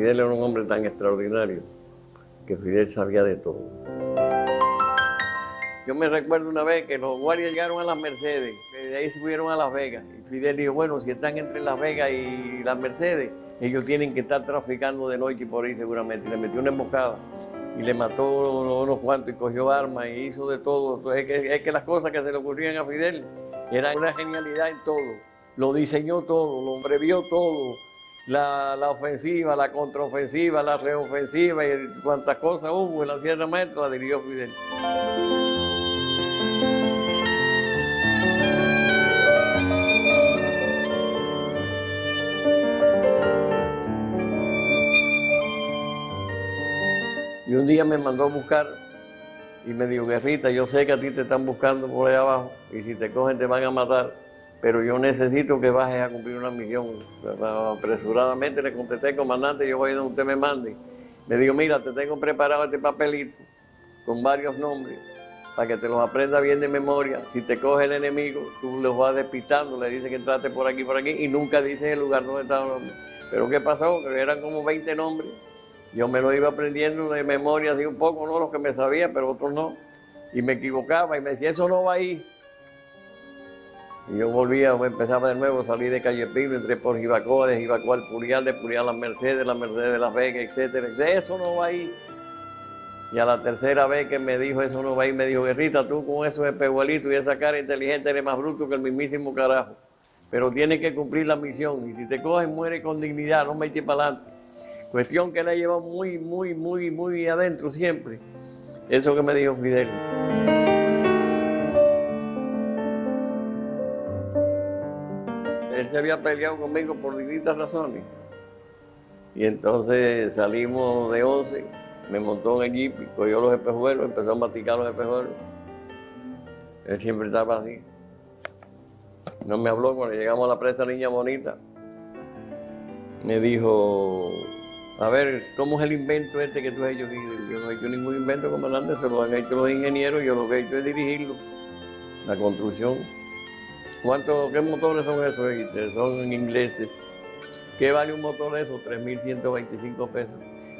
Fidel era un hombre tan extraordinario que Fidel sabía de todo. Yo me recuerdo una vez que los guardias llegaron a las Mercedes, de ahí subieron a Las Vegas. Y Fidel dijo, bueno, si están entre Las Vegas y las Mercedes, ellos tienen que estar traficando de noche por ahí seguramente. Y le metió una emboscada y le mató unos cuantos y cogió armas y hizo de todo. Es que, es que las cosas que se le ocurrían a Fidel eran una genialidad en todo. Lo diseñó todo, lo previó todo. La, la, ofensiva, la contraofensiva, la reofensiva y cuantas cosas hubo en la Sierra Maestra la dirigió Fidel. Y un día me mandó a buscar y me dijo, Guerrita, yo sé que a ti te están buscando por ahí abajo y si te cogen te van a matar, pero yo necesito que bajes a cumplir una misión. Apresuradamente le contesté, comandante, yo voy donde usted me mande. Me dijo, mira, te tengo preparado este papelito con varios nombres para que te los aprenda bien de memoria. Si te coge el enemigo, tú los vas despistando, le dices que entraste por aquí, por aquí y nunca dices el lugar donde estaba el nombre. Pero ¿qué pasó? Que eran como 20 nombres yo me lo iba aprendiendo de memoria así un poco, no lo que me sabía, pero otros no. Y me equivocaba y me decía, eso no va ahí. Y yo volvía, empezaba de nuevo, salí de Calle Pino, entré por Jibacoa, de Jibacoa al Purial, de Purial a Mercedes, la Mercedes de Las Vegas, etcétera. Eso no va ahí. Y a la tercera vez que me dijo eso no va ahí, me dijo, Guerrita, tú con esos espejuelitos y esa cara inteligente eres más bruto que el mismísimo carajo. Pero tienes que cumplir la misión. Y si te coges, muere con dignidad, no me eches para adelante. Cuestión que la llevado muy, muy, muy, muy adentro siempre. Eso que me dijo Fidel. Él se había peleado conmigo por distintas razones. Y entonces salimos de 11, me montó en el jeep, cogió los espejuelos, empezó a maticar los espejuelos. Él siempre estaba así. No me habló cuando llegamos a la presa Niña Bonita. Me dijo, a ver, ¿cómo es el invento este que tú has hecho? Yo no he hecho ningún invento, comandante, se lo han hecho los ingenieros, yo lo que he hecho es dirigirlo, la construcción. ¿Cuántos, qué motores son esos? Son ingleses. ¿Qué vale un motor de esos? 3.125 pesos.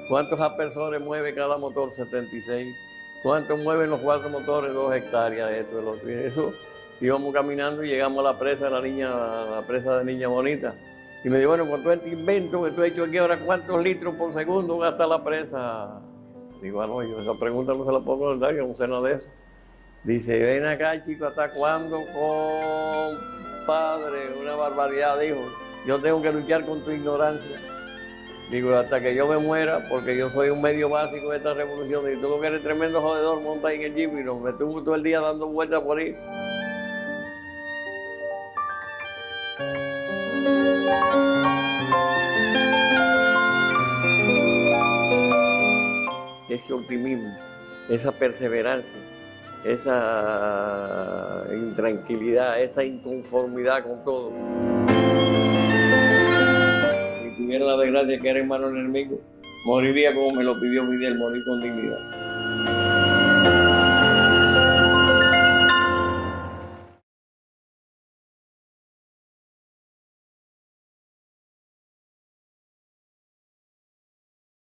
¿Cuántos aspersores mueve cada motor? 76. ¿Cuántos mueven los cuatro motores? Dos hectáreas, esto, de otro. Eso, íbamos caminando y llegamos a la presa de la niña, la presa de Niña Bonita. Y me dijo, bueno, con todo este invento que tú has hecho aquí ahora, ¿cuántos litros por segundo gasta la presa? Digo, ah, no, yo esa pregunta no se la puedo contestar, yo no sé nada de eso. Dice, ven acá, chico, ¿hasta cuándo, compadre? Una barbaridad, dijo. Yo tengo que luchar con tu ignorancia. Digo, hasta que yo me muera, porque yo soy un medio básico de esta revolución. Y tú lo que eres tremendo jodedor, monta ahí en el jeep y nos metemos todo el día dando vueltas por ahí. ese optimismo, esa perseverancia, esa intranquilidad, esa inconformidad con todo. Si tuviera la desgracia que era hermano enemigo, moriría como me lo pidió Miguel, morir con dignidad.